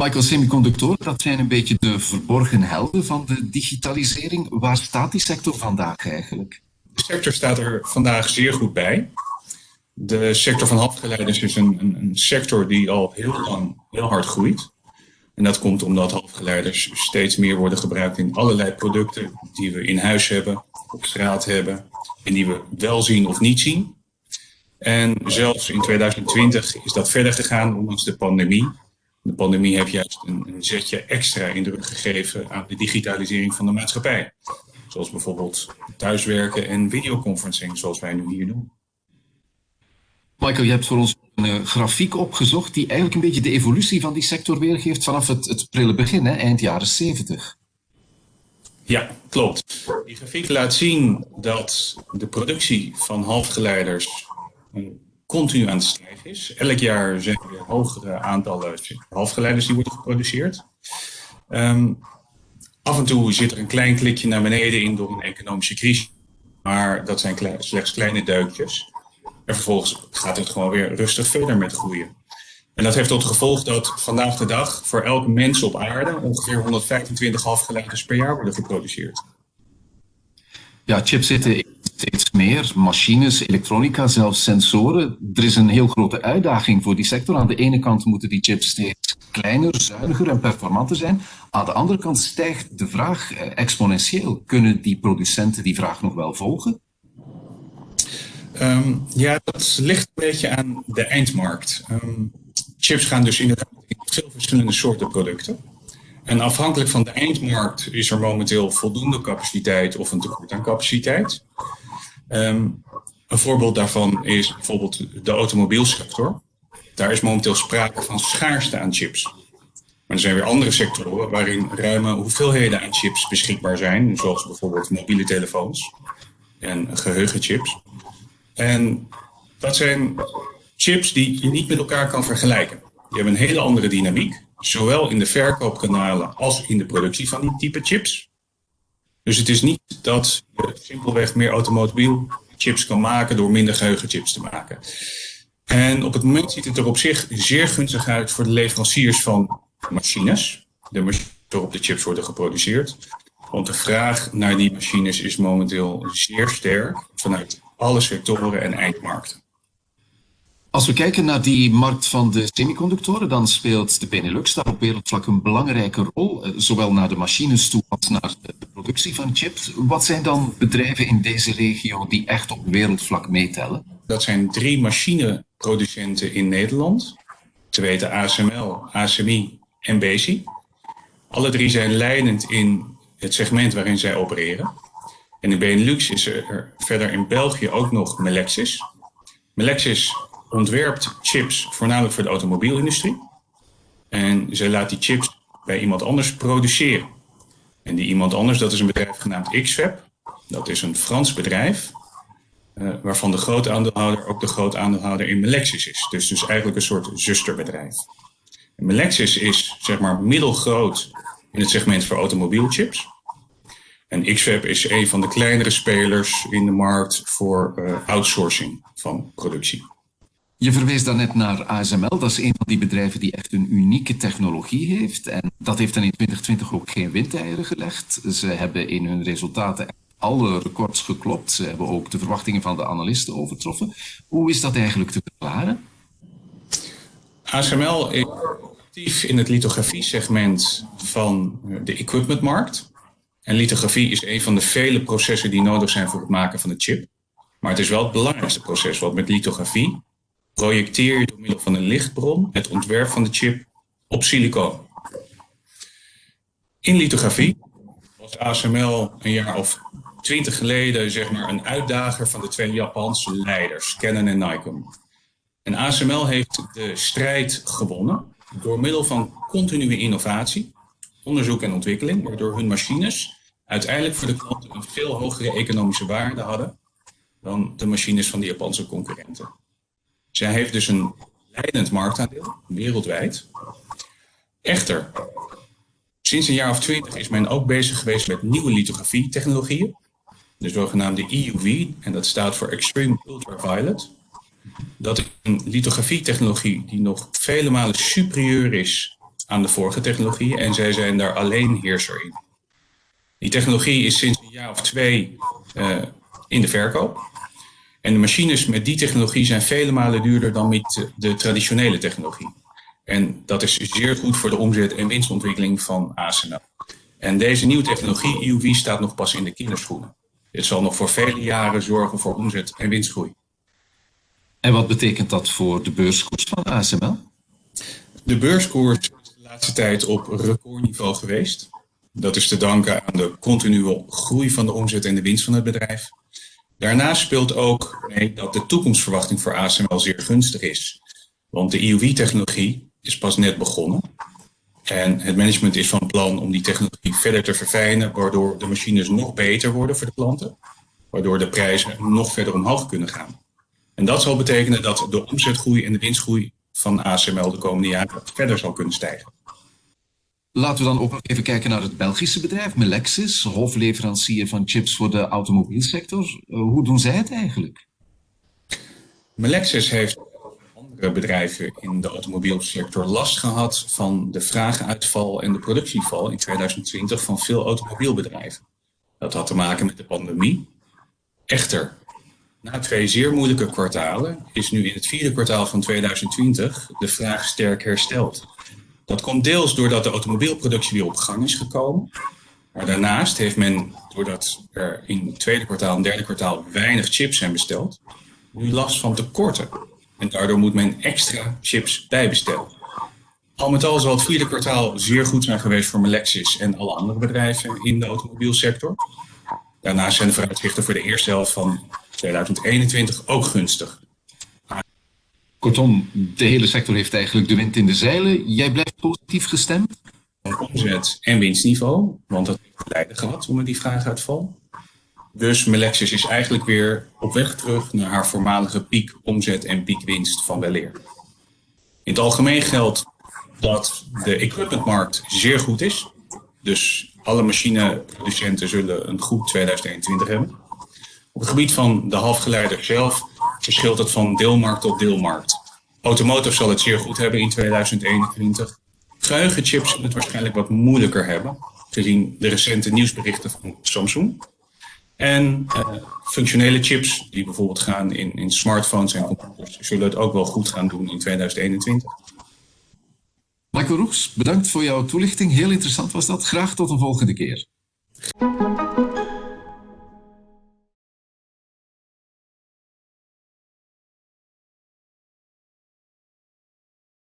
Michael, semiconductoren, dat zijn een beetje de verborgen helden van de digitalisering. Waar staat die sector vandaag eigenlijk? De sector staat er vandaag zeer goed bij. De sector van halfgeleiders is een, een, een sector die al heel lang heel hard groeit. En dat komt omdat halfgeleiders steeds meer worden gebruikt in allerlei producten die we in huis hebben, op straat hebben en die we wel zien of niet zien. En zelfs in 2020 is dat verder gegaan, ondanks de pandemie. De pandemie heeft juist een, een zetje extra indruk gegeven aan de digitalisering van de maatschappij. Zoals bijvoorbeeld thuiswerken en videoconferencing, zoals wij nu hier doen. Michael, je hebt voor ons een uh, grafiek opgezocht die eigenlijk een beetje de evolutie van die sector weergeeft vanaf het, het prille begin, hè, eind jaren 70. Ja, klopt. Die grafiek laat zien dat de productie van halfgeleiders continu aan het stijgen is. Elk jaar zijn er weer hogere aantallen halfgeleiders die worden geproduceerd. Um, af en toe zit er een klein klikje naar beneden in door een economische crisis. Maar dat zijn slechts kleine duikjes. En vervolgens gaat het gewoon weer rustig verder met groeien. En dat heeft tot gevolg dat vandaag de dag voor elke mens op aarde ongeveer 125 halfgeleiders per jaar worden geproduceerd. Ja, chips zitten meer, machines, elektronica, zelfs sensoren. Er is een heel grote uitdaging voor die sector. Aan de ene kant moeten die chips steeds kleiner, zuiniger en performanter zijn. Aan de andere kant stijgt de vraag eh, exponentieel. Kunnen die producenten die vraag nog wel volgen? Um, ja, dat ligt een beetje aan de eindmarkt. Um, chips gaan dus inderdaad in veel verschillende soorten producten. En afhankelijk van de eindmarkt is er momenteel voldoende capaciteit of een tekort aan capaciteit. Um, een voorbeeld daarvan is bijvoorbeeld de automobielsector. Daar is momenteel sprake van schaarste aan chips. Maar er zijn weer andere sectoren waarin ruime hoeveelheden aan chips beschikbaar zijn, zoals bijvoorbeeld mobiele telefoons en geheugenchips. En dat zijn chips die je niet met elkaar kan vergelijken. Die hebben een hele andere dynamiek, zowel in de verkoopkanalen als in de productie van die type chips. Dus het is niet dat je simpelweg meer automobiel chips kan maken door minder geheugenchips te maken. En op het moment ziet het er op zich zeer gunstig uit voor de leveranciers van machines. De machines waarop de chips worden geproduceerd. Want de vraag naar die machines is momenteel zeer sterk vanuit alle sectoren en eindmarkten. Als we kijken naar die markt van de semiconductoren, dan speelt de Benelux daar op wereldvlak een belangrijke rol, eh, zowel naar de machines toe als naar de productie van chips. Wat zijn dan bedrijven in deze regio die echt op wereldvlak meetellen? Dat zijn drie machineproducenten in Nederland. Te weten ASML, ASMI en Besi. Alle drie zijn leidend in het segment waarin zij opereren. En in Benelux is er verder in België ook nog Melexis. Melexis ontwerpt chips voornamelijk voor de automobielindustrie. En zij laat die chips bij iemand anders produceren. En die iemand anders, dat is een bedrijf genaamd XFAB. Dat is een Frans bedrijf, uh, waarvan de grote aandeelhouder ook de grote aandeelhouder in Melexis is. Dus, dus eigenlijk een soort zusterbedrijf. En Melexis is zeg maar middelgroot in het segment voor automobielchips. En XFAB is een van de kleinere spelers in de markt voor uh, outsourcing van productie. Je verwees daarnet naar ASML. Dat is een van die bedrijven die echt een unieke technologie heeft. En dat heeft dan in 2020 ook geen windeieren gelegd. Ze hebben in hun resultaten alle records geklopt. Ze hebben ook de verwachtingen van de analisten overtroffen. Hoe is dat eigenlijk te verklaren? ASML is actief in het lithografie-segment van de equipmentmarkt. En lithografie is een van de vele processen die nodig zijn voor het maken van een chip. Maar het is wel het belangrijkste proces, want met lithografie projecteer je door middel van een lichtbron het ontwerp van de chip op silicoon. In lithografie was ASML een jaar of twintig geleden zeg maar, een uitdager van de twee Japanse leiders, Canon en Nikon. En ASML heeft de strijd gewonnen door middel van continue innovatie, onderzoek en ontwikkeling, waardoor hun machines uiteindelijk voor de klanten een veel hogere economische waarde hadden dan de machines van de Japanse concurrenten. Zij heeft dus een leidend marktaandeel, wereldwijd. Echter, sinds een jaar of twintig is men ook bezig geweest met nieuwe lithografie-technologieën. De zogenaamde EUV, en dat staat voor Extreme Ultraviolet. Dat is een lithografie-technologie die nog vele malen superieur is aan de vorige technologie en zij zijn daar alleen heerser in. Die technologie is sinds een jaar of twee uh, in de verkoop. En de machines met die technologie zijn vele malen duurder dan met de traditionele technologie. En dat is zeer goed voor de omzet en winstontwikkeling van ASML. En deze nieuwe technologie, EUV, staat nog pas in de kinderschoenen. Dit zal nog voor vele jaren zorgen voor omzet en winstgroei. En wat betekent dat voor de beurskoers van ASML? De beurskoers is de laatste tijd op recordniveau geweest. Dat is te danken aan de continue groei van de omzet en de winst van het bedrijf. Daarnaast speelt ook mee dat de toekomstverwachting voor ASML zeer gunstig is. Want de EUV-technologie is pas net begonnen. En het management is van plan om die technologie verder te verfijnen, waardoor de machines nog beter worden voor de klanten. Waardoor de prijzen nog verder omhoog kunnen gaan. En dat zal betekenen dat de omzetgroei en de winstgroei van ASML de komende jaren verder zal kunnen stijgen. Laten we dan ook nog even kijken naar het Belgische bedrijf Melexis, hofleverancier van chips voor de automobielsector. Uh, hoe doen zij het eigenlijk? Melexis heeft andere bedrijven in de automobielsector last gehad van de vraaguitval en de productieval in 2020 van veel automobielbedrijven. Dat had te maken met de pandemie. Echter, na twee zeer moeilijke kwartalen is nu in het vierde kwartaal van 2020 de vraag sterk hersteld. Dat komt deels doordat de automobielproductie weer op gang is gekomen. Maar daarnaast heeft men, doordat er in het tweede kwartaal en derde kwartaal weinig chips zijn besteld, nu last van tekorten. En daardoor moet men extra chips bijbestellen. Al met al zal het vierde kwartaal zeer goed zijn geweest voor Melexis en alle andere bedrijven in de automobielsector. Daarnaast zijn de vooruitzichten voor de eerste helft van 2021 ook gunstig. Kortom, de hele sector heeft eigenlijk de wind in de zeilen. Jij blijft positief gestemd? Omzet en winstniveau, want dat heeft geleiden gehad onder die vraaguitval. Dus Melexis is eigenlijk weer op weg terug naar haar voormalige piek omzet en piekwinst van weleer. In het algemeen geldt dat de equipmentmarkt zeer goed is. Dus alle machineproducenten zullen een goed 2021 hebben. Op het gebied van de halfgeleider zelf verschilt het van deelmarkt tot deelmarkt. Automotive zal het zeer goed hebben in 2021. Geheugenchips zullen het waarschijnlijk wat moeilijker hebben, gezien de recente nieuwsberichten van Samsung. En uh, functionele chips, die bijvoorbeeld gaan in, in smartphones en computers, zullen het ook wel goed gaan doen in 2021. Michael Roeks, bedankt voor jouw toelichting. Heel interessant was dat. Graag tot een volgende keer.